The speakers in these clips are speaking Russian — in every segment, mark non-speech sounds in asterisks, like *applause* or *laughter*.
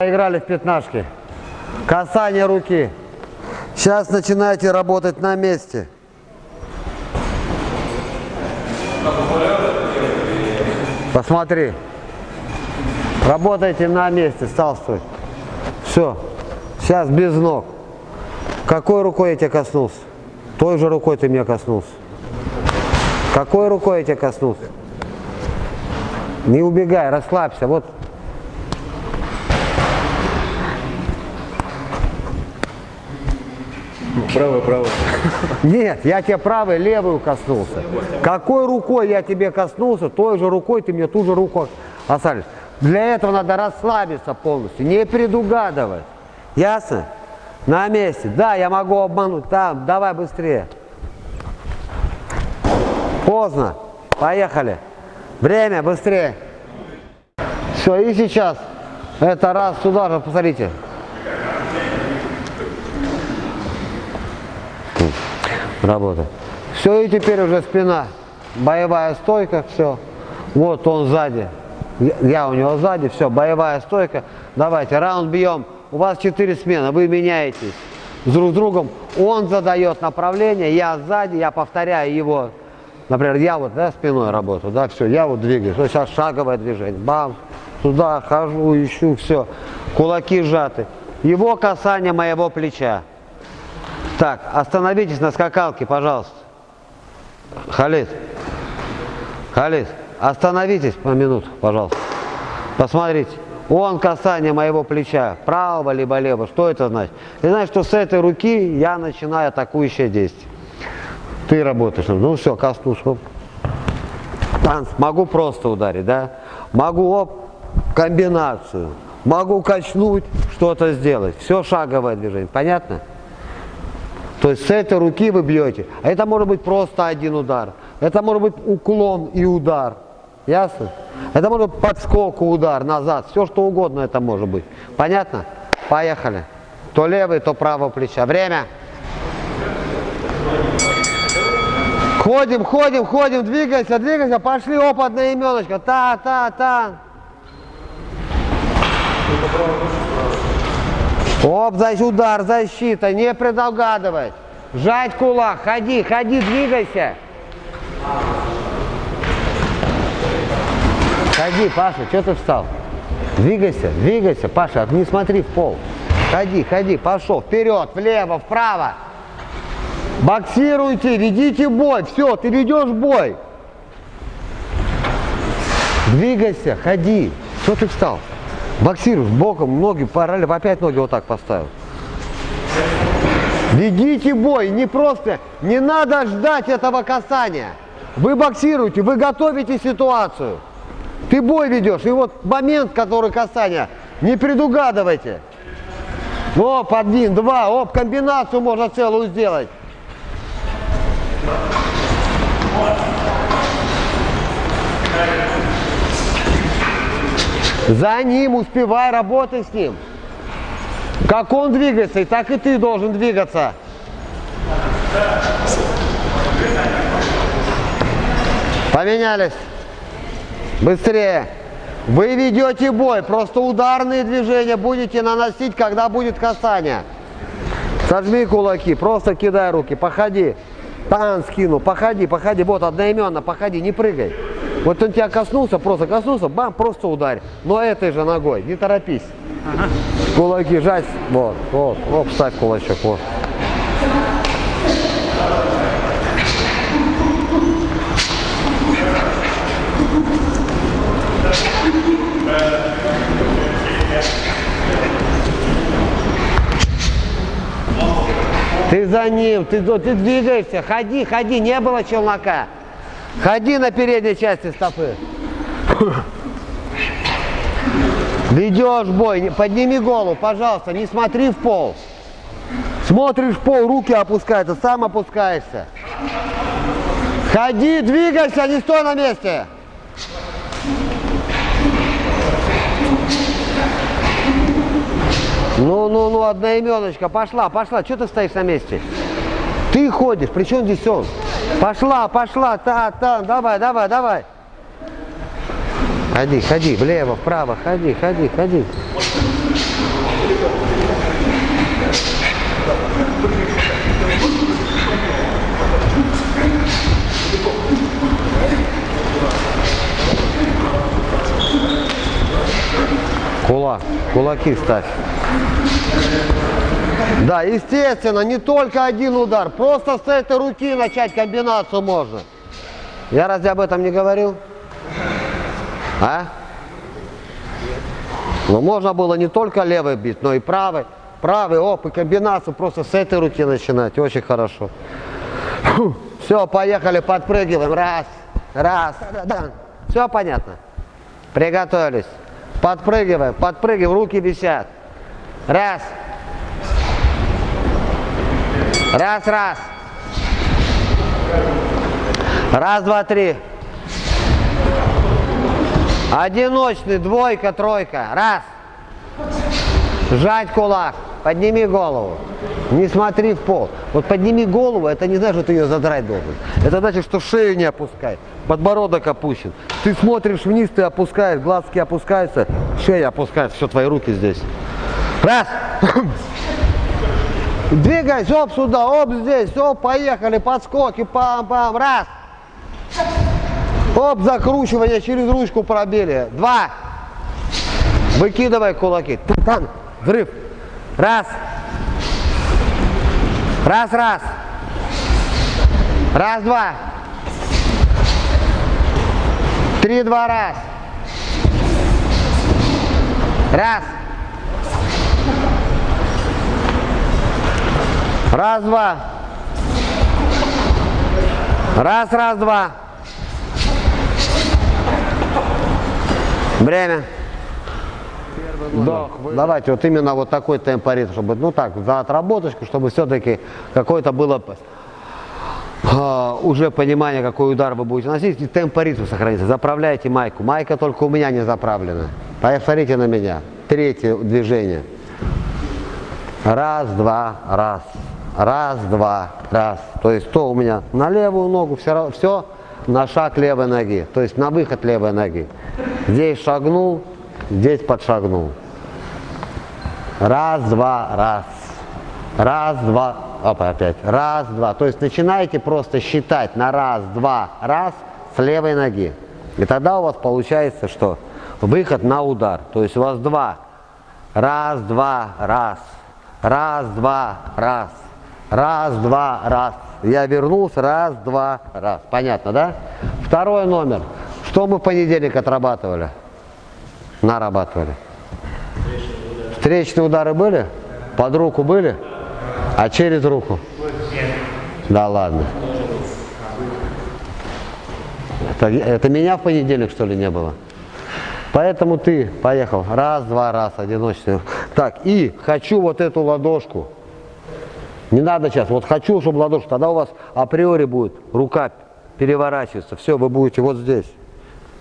Играли в пятнашки. Касание руки. Сейчас начинаете работать на месте. Посмотри. Работайте на месте, стал стой. Все. Сейчас без ног. Какой рукой я тебя коснулся? Той же рукой ты меня коснулся. Какой рукой я тебя коснулся? Не убегай, расслабься. Вот Правая, правая. Нет, я тебе правой, левую коснулся. Какой рукой я тебе коснулся, той же рукой ты мне ту же руку оставишь. Для этого надо расслабиться полностью, не предугадывать. Ясно? На месте. Да, я могу обмануть. Там, давай быстрее. Поздно. Поехали. Время, быстрее. Все, и сейчас. Это раз сюда же, посмотрите. Работа. Все, и теперь уже спина. Боевая стойка, все. Вот он сзади. Я у него сзади, все, боевая стойка. Давайте, раунд бьем. У вас четыре смены, вы меняетесь друг с другом. Он задает направление, я сзади, я повторяю его. Например, я вот да, спиной работаю, да, все, я вот двигаюсь. Вот сейчас шаговое движение. Бам, туда хожу, ищу, все. Кулаки сжаты. Его касание моего плеча. Так, остановитесь на скакалке, пожалуйста. Халид. Халид, остановитесь по минуту, пожалуйста. Посмотрите. Он касание моего плеча, правого либо левого. Что это значит? Это значит, что с этой руки я начинаю атакующее действие. Ты работаешь. Ну все, коснулся. Танц. Могу просто ударить, да? Могу оп, комбинацию. Могу качнуть, что-то сделать. Все шаговое движение. Понятно? То есть с этой руки вы бьете. А это может быть просто один удар. Это может быть уклон и удар. Ясно? Это может быть подскок, удар назад. Все что угодно это может быть. Понятно? Поехали. То левый, то правого плеча. Время. Ходим, ходим, ходим, двигайся, двигайся. Пошли, опытная именочка. Та, та, та. Оп, удар, защита, не предугадывать. Жать кулак, ходи, ходи, двигайся. Ходи, Паша, что ты встал? Двигайся, двигайся, Паша, не смотри в пол. Ходи, ходи, пошел, вперед, влево, вправо. Боксируйте, ведите бой, все, ты ведешь бой. Двигайся, ходи. Что ты встал? Боксируешь боком, ноги параллельно, опять ноги вот так поставил. Ведите бой, не просто, не надо ждать этого касания. Вы боксируете, вы готовите ситуацию. Ты бой ведешь, и вот момент, который касания, не предугадывайте. Оп, один, два, оп, комбинацию можно целую сделать. За ним успевай, работай с ним. Как он двигается, и так и ты должен двигаться. Поменялись. Быстрее. Вы ведете бой, просто ударные движения будете наносить, когда будет касание. Сожми кулаки, просто кидай руки, походи. Тан скину, походи, походи, вот одноименно, походи, не прыгай. Вот он тебя коснулся, просто коснулся, бам, просто ударь. Но этой же ногой, не торопись. Ага. Кулаки жать, вот, вот, оп, ставь кулачок, вот. Ты за ним, ты, ты двигаешься, ходи, ходи, не было челнока. Ходи на передней части стопы. Ведешь бой, подними голову, пожалуйста, не смотри в пол. Смотришь в пол, руки опускаются, сам опускаешься. Ходи, двигайся, не стой на месте. Ну, ну, ну, одноименочка, пошла, пошла. Что ты стоишь на месте? Ты ходишь, при чем здесь он? Пошла, пошла, та, та, давай, давай, давай. Ходи, ходи, влево, вправо, ходи, ходи, ходи. Кулак, кулаки ставь. Да, естественно, не только один удар. Просто с этой руки начать комбинацию можно. Я разве об этом не говорил? А? Но можно было не только левой бить, но и правой. Правый, оп, и комбинацию просто с этой руки начинать. Очень хорошо. Все, поехали, подпрыгиваем. Раз, раз, да, да. Все понятно? Приготовились. Подпрыгиваем, подпрыгиваем, руки висят. Раз. Раз, раз. Раз, два, три. Одиночный, двойка, тройка. Раз. Сжать кулак. Подними голову. Не смотри в пол. Вот подними голову, это не значит, что ты ее задрать должен. Это значит, что шею не опускай. Подбородок опущен. Ты смотришь вниз, ты опускаешь, глазки опускаются, шея опускается. Все, твои руки здесь. Раз. *clears throat* Двигайся, оп, сюда, оп, здесь, оп, поехали, подскоки, пам-пам, раз. Оп, закручивание через ручку пробили. Два. Выкидывай кулаки. Там, взрыв. Раз. Раз, раз. Раз, два. Три, два, раз. Раз. Раз, два. Раз, раз, два. Время. Да, Давайте вот именно вот такой темпоритм, чтобы, ну так, за отработочку, чтобы все-таки какое-то было а, уже понимание, какой удар вы будете носить, и темпоритм сохранится. Заправляйте майку. Майка только у меня не заправлена. Посмотрите на меня. Третье движение. Раз, два, раз. Раз, два, раз. То есть то у меня на левую ногу, все, все на шаг левой ноги. То есть на выход левой ноги. Здесь шагнул, здесь подшагнул. Раз, два, раз. Раз, два, опа, опять. Раз, два. То есть начинаете просто считать на раз, два, раз с левой ноги. И тогда у вас получается, что выход на удар. То есть у вас два. Раз, два, раз. Раз, два, раз. Раз, два, раз. Я вернулся. Раз, два, раз. Понятно, да? Второй номер. Что мы в понедельник отрабатывали? Нарабатывали. Встречные удары были? Под руку были? А через руку? Да ладно. Это, это меня в понедельник, что ли, не было? Поэтому ты поехал. Раз, два, раз, одиночный. Так, и хочу вот эту ладошку. Не надо сейчас. Вот хочу, чтобы ладошку. Тогда у вас априори будет рука переворачиваться. Все, вы будете вот здесь.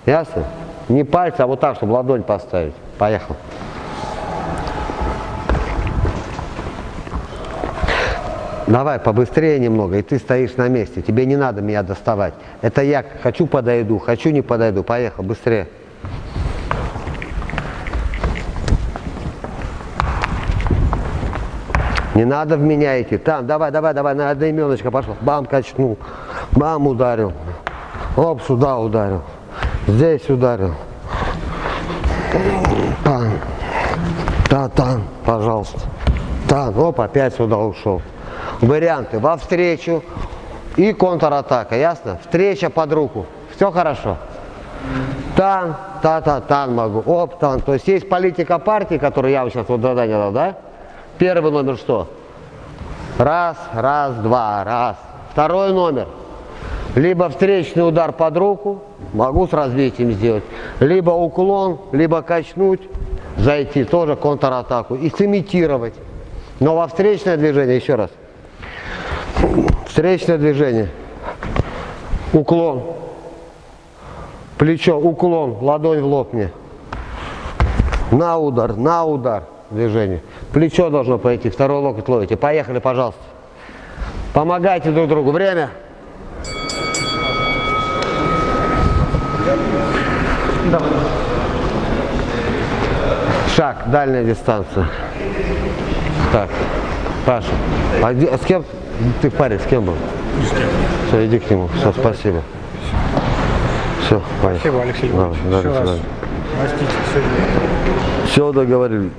Ясно? Не пальцы, а вот так, чтобы ладонь поставить. Поехал. Давай побыстрее немного, и ты стоишь на месте. Тебе не надо меня доставать. Это я хочу подойду, хочу не подойду. Поехал, быстрее. Не надо в меня идти. Там, давай, давай, давай, на одноименочка пошел. Бам, качнул. Бам, ударил. Оп, сюда ударил. Здесь ударил. Там. Да, там, пожалуйста. Там, оп, опять сюда ушел. Варианты во встречу и контратака, ясно? Встреча под руку. Все хорошо? Тан, та-та, тан могу. Оп, тан. То есть есть политика партии, которую я вам сейчас вот задание дал, да? Первый номер что? Раз, раз, два, раз. Второй номер. Либо встречный удар под руку, могу с развитием сделать. Либо уклон, либо качнуть, зайти, тоже контратаку. И сымитировать. Но во встречное движение, еще раз. Встречное движение. Уклон. Плечо, уклон, ладонь в лоб мне. На удар, на удар движение. Плечо должно пойти, второй локоть ловите. Поехали, пожалуйста. Помогайте друг другу. Время. Шаг, дальняя дистанция. Так, Паша, а, а с кем ты парень, с кем был? С кем. Все, иди к нему. Все, спасибо. Все, поехали. Спасибо, Алексей Иванович. Давай, свидания. Простите, сегодня. Все договорились.